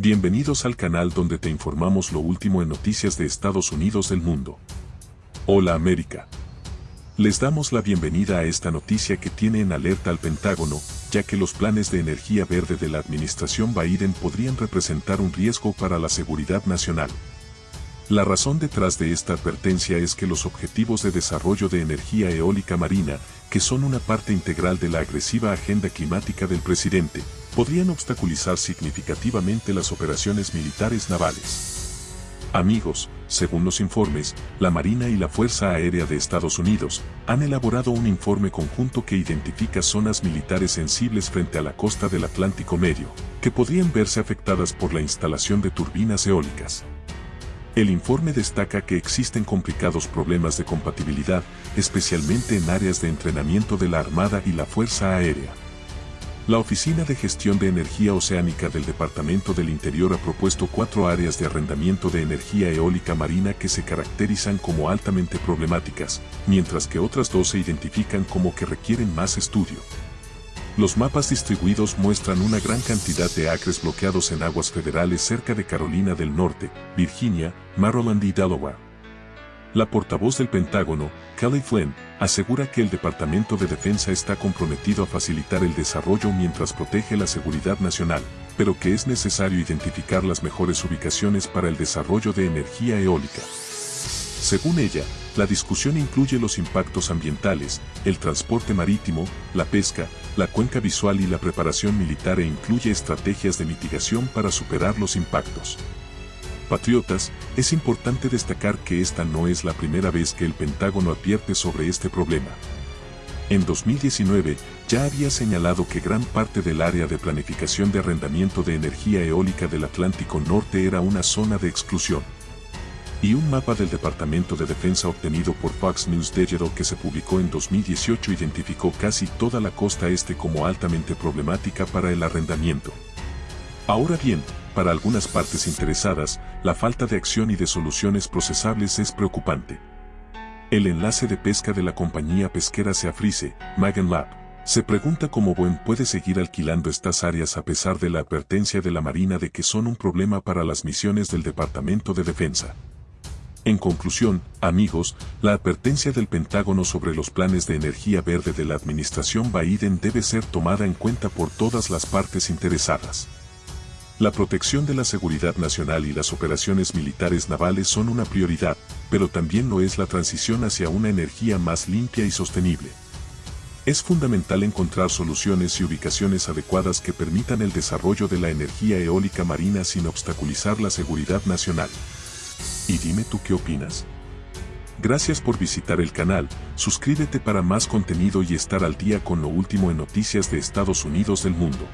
Bienvenidos al canal donde te informamos lo último en noticias de Estados Unidos del mundo. Hola América. Les damos la bienvenida a esta noticia que tiene en alerta al Pentágono, ya que los planes de energía verde de la administración Biden podrían representar un riesgo para la seguridad nacional. La razón detrás de esta advertencia es que los objetivos de desarrollo de energía eólica marina, que son una parte integral de la agresiva agenda climática del presidente, podrían obstaculizar significativamente las operaciones militares navales. Amigos, según los informes, la Marina y la Fuerza Aérea de Estados Unidos han elaborado un informe conjunto que identifica zonas militares sensibles frente a la costa del Atlántico Medio, que podrían verse afectadas por la instalación de turbinas eólicas. El informe destaca que existen complicados problemas de compatibilidad, especialmente en áreas de entrenamiento de la Armada y la Fuerza Aérea. La Oficina de Gestión de Energía Oceánica del Departamento del Interior ha propuesto cuatro áreas de arrendamiento de energía eólica marina que se caracterizan como altamente problemáticas, mientras que otras dos se identifican como que requieren más estudio. Los mapas distribuidos muestran una gran cantidad de acres bloqueados en aguas federales cerca de Carolina del Norte, Virginia, Maryland y Delaware. La portavoz del Pentágono, Kelly Flynn, asegura que el Departamento de Defensa está comprometido a facilitar el desarrollo mientras protege la seguridad nacional, pero que es necesario identificar las mejores ubicaciones para el desarrollo de energía eólica. Según ella, la discusión incluye los impactos ambientales, el transporte marítimo, la pesca, la cuenca visual y la preparación militar e incluye estrategias de mitigación para superar los impactos. Patriotas, es importante destacar que esta no es la primera vez que el Pentágono advierte sobre este problema. En 2019, ya había señalado que gran parte del área de planificación de arrendamiento de energía eólica del Atlántico Norte era una zona de exclusión y un mapa del Departamento de Defensa obtenido por Fox News Digital que se publicó en 2018 identificó casi toda la costa este como altamente problemática para el arrendamiento. Ahora bien, para algunas partes interesadas, la falta de acción y de soluciones procesables es preocupante. El enlace de pesca de la compañía pesquera Seafrice, Magen Lab, se pregunta cómo Buen puede seguir alquilando estas áreas a pesar de la advertencia de la Marina de que son un problema para las misiones del Departamento de Defensa. En conclusión, amigos, la advertencia del Pentágono sobre los planes de energía verde de la administración Biden debe ser tomada en cuenta por todas las partes interesadas. La protección de la seguridad nacional y las operaciones militares navales son una prioridad, pero también lo es la transición hacia una energía más limpia y sostenible. Es fundamental encontrar soluciones y ubicaciones adecuadas que permitan el desarrollo de la energía eólica marina sin obstaculizar la seguridad nacional. Y dime tú qué opinas. Gracias por visitar el canal, suscríbete para más contenido y estar al día con lo último en noticias de Estados Unidos del mundo.